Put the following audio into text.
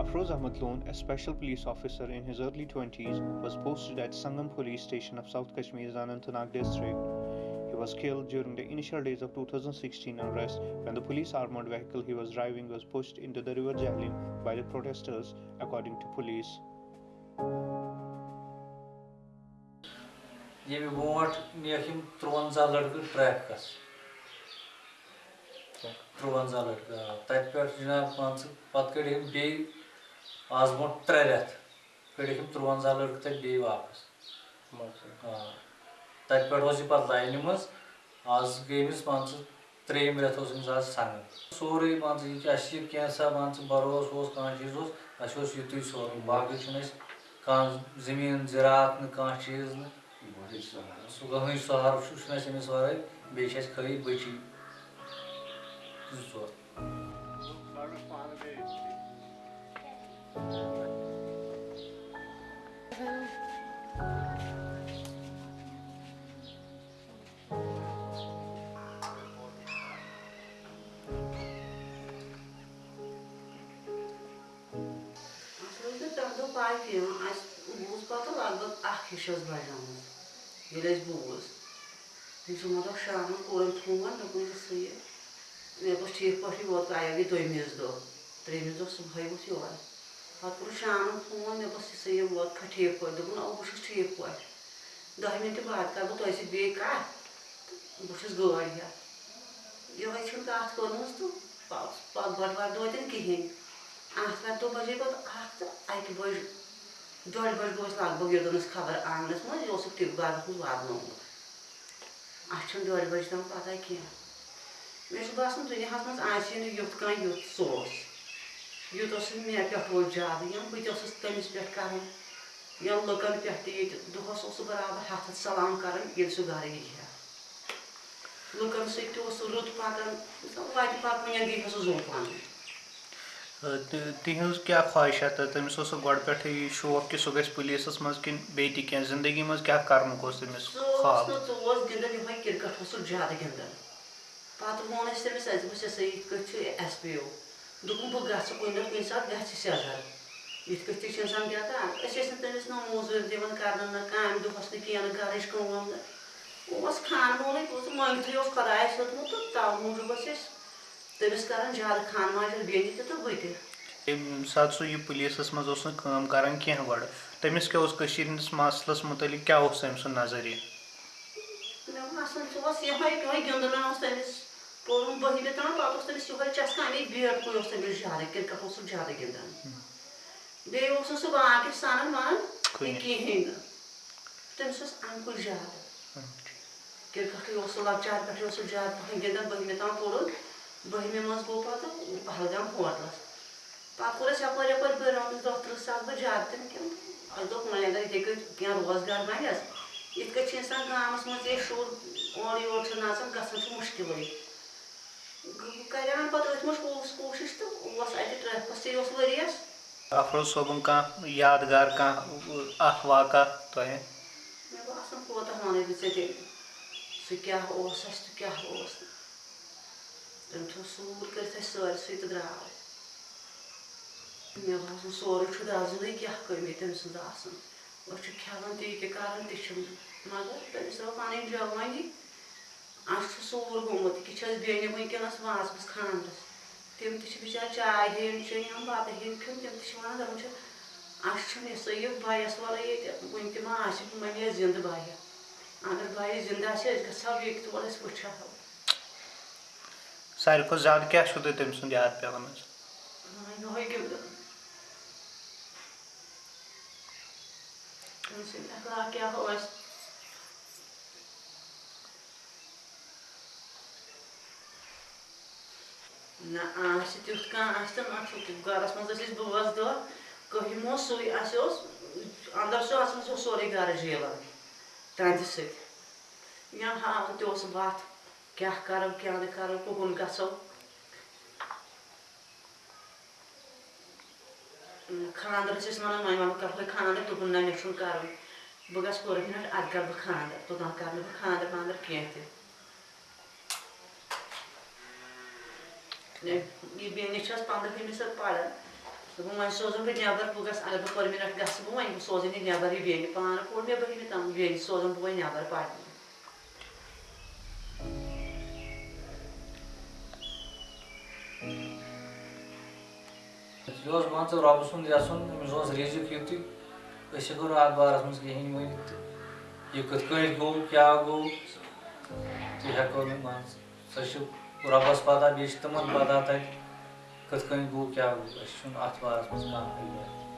Afroz Ahmad Loon, a special police officer in his early 20s, was posted at Sangam police station of South Kashmir's Anantnag district. He was killed during the initial days of 2016 unrest when the police armored vehicle he was driving was pushed into the river Jhelum by the protesters, according to police. ییٚمہِ برونٛٹھ نِیَکھ یِم تُرٛوَنٛزاہ لٔڑکہٕ ٹرٛیفِکَس تُرٛوَنٛزاہ لٔڑکہٕ آ تَتہِ پٮ۪ٹھ جِناب مان ژٕ پَتہٕ کٔڑِکھ یِم بیٚیہِ آز برونٛٹھ ترٛےٚ رٮ۪تھ کٔڑِکھ یِم تُرٛوَنٛزاہ لٔڑکہٕ تَتہِ بیٚیہِ واپَس آ تَتہِ پٮ۪ٹھ اوس یہِ پَتہٕ لاینہِ منٛز آز گٔے أمِس مان ژٕ ترٛیٚیِم رٮ۪تھ اوس أمِس آز ژھنان سورُے مان ژٕ یہِ کہِ اَسہِ چھِ کینٛژھا مان ژٕ بروسہٕ اوس کانٛہہ چیٖز اوس اَسہِ اوس یُتُے سورُے باقٕے چھُنہٕ اَسہِ کانٛہہ زٔمیٖن زِراعت نہٕ کانٛہہ چیٖز نہٕ سُہ کٕہٕنۍ سہارٕ چھُ چھُنہٕ اَسہِ أمِس وَرٲے بیٚیہِ چھِ اَسہِ خٲلی بٔچی زٕ ژور اَسہِ ٲس نہٕ تَمہِ دۄہ پاے کینٛہہ اَسہِ بوٗز پَتہٕ لگ بگ اکھ ہِش ٲس بَجیمٕژ ییٚلہِ اَسہِ بوٗز تٔمۍ صُبحن دۄہ شامَن کوٚرُم فون دوٚپُن یہِ سا یہِ مےٚ دوٚپُس ٹھیٖک پٲٹھی ووت عیال گٔے دوٚیمِس دۄہ ترٛیٚیمِس دۄہ صُبحٲے ووت یور پَتہٕ کوٚرُس شامَن فون مےٚ دوٚپُس یہِ سا یہِ ووت کھا ٹھیٖک پٲٹھۍ دوٚپُن اَوا بہٕ چھُس ٹھیٖک پٲٹھۍ دَہہِ مِنٹہِ بعد کَرٕ بہٕ تۄہہِ سۭتۍ بیٚیہِ کَتھ تہٕ بہٕ چھُس گٲڑۍ ہٮ۪تھ یِہوٚے چھُنہٕ کَتھ کٔرمٕژ تہٕ پَتہٕ پَتہٕ بَٹوارِ دۄہ تہِ نہٕ کِہیٖنۍ آتھوارِ دۄہ بَجے پَتہٕ اَکھ تہٕ اَکہِ بَجہِ ڈۄڈِ بَجہِ گوٚو اَسہِ لگ بگ یوٚتَنَس خبر آنٛگنَس منٛز یہِ اوسُکھ ٹِک باغَس منٛز واتنومُت اَسہِ چھُنہٕ ڈۄڈِ بَجہِ تام پَتہ کینٛہہ مےٚ چھُ باسان دُنیاہَس منٛز آسہِ نہٕ یُتھ کانٛہہ یُتھ سُہ اوس یوٗتاہ سُہ مےٚ پٮ۪ٹھ اوس زیادٕ یا بہٕ تہِ ٲسٕس تٔمِس پٮ۪ٹھ کَران یا لُکَن پٮ۪ٹھ تہِ ییٚتہِ دۄہَس اوس سُہ برابر ہَتھ ہَتھ سلام کَران ییٚلہِ سُہ گَرٕ یی ہا۔ لُکَن سۭتۍ تہِ اوس سُہ رُت پَکان وَتہِ پَکنہِ گٔے سُہ زوٚن پَنُن تِہٕنٛز کیٛاہ خواہِشات تٔمِس اوس سُہ گۄڈٕ پٮ۪ٹھٕے شوق کہِ سُہ گژھِ پُلیٖسَس منٛز کِنہٕ بیٚیہِ تہِ کینٛہہ زِندگی منٛز کیٛاہ کَرنُک اوس تٔمِس خاب اوس گِنٛدان یِہوٚے کِرکَٹ اوس سُہ زیادٕ گِنٛدان۔ پَتہٕ ووٚن اَسہِ تٔمِس اَسہِ دوٚپُس یہِ سا یِتھ کٔٹھۍ چھُ اٮ۪س پی او۔ دوٚپُن بہٕ گژھٕ کُنہِ دۄہ کُنہِ ساتہٕ گژھِ سٮ۪زَر یِتھ کٔٹھۍ تہِ چھِ اِنسان گژھان أسۍ ٲسۍ نہٕ تٔمِس نہ موزوٗرۍ دِوان کَرنہٕ نہ کامہِ دۄہَس نہٕ کینٛہہ نہٕ گَرٕچ کٲم نہٕ اوس خانہٕ مولٕے اوس مٲنٛگتھٕے اوس خۄدایَس ہیوٚتمُت تہٕ تَوٕ موٗجوٗب ٲسۍ أسۍ تٔمِس کَران زیادٕ خانہٕ ماجہِ بیٚنہِ تہِ تہٕ بہٕ تہِ ییٚمہِ ساتہٕ سُہ یہِ پُلیٖسَس منٛز اوس نہٕ کٲم کَران کینٛہہ گۄڈٕ تٔمِس کیٛاہ اوس کٔشیٖرِ ہِنٛدِس مسلَس مُتعلِق کیٛاہ اوس تٔمۍ سُنٛد نظریہِ مےٚ باسان سُہ اوس یِہوٚے یِہوٚے گِنٛدُن اوس تٔمِس پوٚرُم بٔہمہِ تام پَتہٕ اوس تٔمِس یِہوٚے چَسکان اَمے بیٹ کُے اوس تٔمِس زیادٕ کِرکَٹ اوس سُہ زیادٕ گِنٛدان بیٚیہِ اوس نہٕ سُہ باقٕے سَنان وَنان کِہیٖنۍ نہٕ تٔمِس اوس اَمہِ کُے زیادٕ کِرکَٹٕے اوس سُہ لۄکچار پٮ۪ٹھٕے اوس سُہ زیادٕ پَہَن گِنٛدان بٔہمہِ تام پوٚرُن بٔہمہِ منٛز گوٚو پَتہٕ پہلگام ہوٹلَس پَتہٕ کوٚر اَسہِ یَپٲرۍ یَپٲرۍ بٔرۍ آمٕتۍ دۄہ تٕرٛہ ساس بہٕ زیادٕ تہِ نہٕ کینٛہہ اَسہِ دوٚپ وۄنۍ اگر یِتھَے کٔٹھۍ کینٛہہ روزگار بَنٮ۪س یِتھ کٔٹھۍ چھِ اِنسان گامَس منٛز ییٚلہِ شُر اورٕ یورٕ چھُ نَژان گژھان چھُ مُشکِلٕے افروز صٲبُن کانٛہہ یادگار کانٛہہ اکھ واقع تۄہہِ مےٚ باسان کوتاہ وَنَے بہٕ ژےٚ تیٚلہِ سُہ کیٛاہ اوس اَسہِ تہٕ کیٛاہ اوس نہٕ تٔمۍ تھوٚو سوٗر کٔرِتھ اَسہِ سٲرسٕے تہٕ درٛاو مےٚ باسان سورُے چھُ دَزنٕے کیٛاہ کٔمی تٔمۍ سٕنٛز آسان أسۍ چھِ کھٮ۪وان تہِ تہِ کَران تہِ چھِنہٕ مگر تٔمِس درٛاو پَنٕنۍ جوٲنی اَسہِ چھُ سوٗر گوٚمُت یہِ چھِ اَسہِ بیٚنہِ وٕنکٮ۪نَس وازَس خاندرَس تِم تہِ چھِ بِچارِ چاے ہیٚنۍ چیٚنۍ یا بَتہٕ ہیٚنۍ کھیوٚن تِم تہِ چھِ وَنان دَپان چھِ اَسہِ چھُنہٕ سا یہِ بَیَس وَرٲے ییٚتہِ وٕنہِ تہِ ما آسہِ وۄنۍ ٲسۍ زِندٕ بَیہِ اگر بَیہِ زِندٕ آسہِ أسۍ گژھٕ ہاو ییٚتہِ تور أسۍ وٕچھ ہاو ساروی کھۄتہٕ زیادٕ کیٛاہ چھُو تۄہہِ تٔمۍ سُنٛد یاد پٮ۪وان حظ یِہوٚے گِنٛدُن تٔمۍ سٕنٛدۍ اخلاق کیٛاہ ٲسۍ نہ آسہِ تیُتھ کانٛہہ آسہِ تہٕ نہ چھُ تیُتھ گَرَس منٛز ٲسۍ أسۍ بٲژ دہ کٔہِم اوس سُے اَسہِ اوس اَندَر چھُ آسان سُہ سورُے گَرٕ جیلان ترٛنٛدِ سۭتۍ یا ہاوان تہِ اوس وَتھ کیٛاہ کَرو کیٛاہ نہٕ کَرو کُکُن گژھو خانٛدر ٲسۍ أسۍ وَنان وۄنۍ وَنہٕ کَرہوے خانٛدر دوٚپُن نہ مےٚ چھُنہٕ کَرُن بہٕ گژھٕ پٔرٕ مِنٹ اَدٕ کَرٕ بہٕ خانٛدر توٚتام کَرٕ نہٕ بہٕ خانٛدر وانٛدر کینٛہہ تہِ بیٚنہِ چھَس پنٛدہٲیمہِ سۭتۍ پَران دوٚپُن وۄنۍ سوزُن بہٕ نٮ۪بر بہٕ گژھٕ اگر بہٕ پٔرمِنٮ۪نٛٹ گژھٕ بہٕ وۄنۍ بہٕ یہِ نٮ۪بر یہِ بیٚنہِ پانہٕ پوٚر مےٚ بٔہمہِ تام بیٚنہِ سوزن بہٕ وۄنۍ نٮ۪بر پرنہِ یہِ اوس مان ژٕ رۄبہٕ سُنٛد یَژھُن أمِس اوس رِزِق یُتُے أسۍ ہٮ۪کو نہٕ اَتھ بارَس منٛز کِہیٖنۍ ؤنِتھ تہٕ یہِ کِتھ کٔنۍ گوٚو کیٛاہ گوٚو تہِ ہٮ۪کو نہٕ مان ژٕ سۄ چھِ رۄبَس پَتہ بیٚیہِ چھِ تِمَن پَتہ تَتہِ کِتھ کٔنۍ گوٚو کیٛاہ گوٚو أسۍ چھُنہٕ اَتھ بارَس منٛز کانٛہہ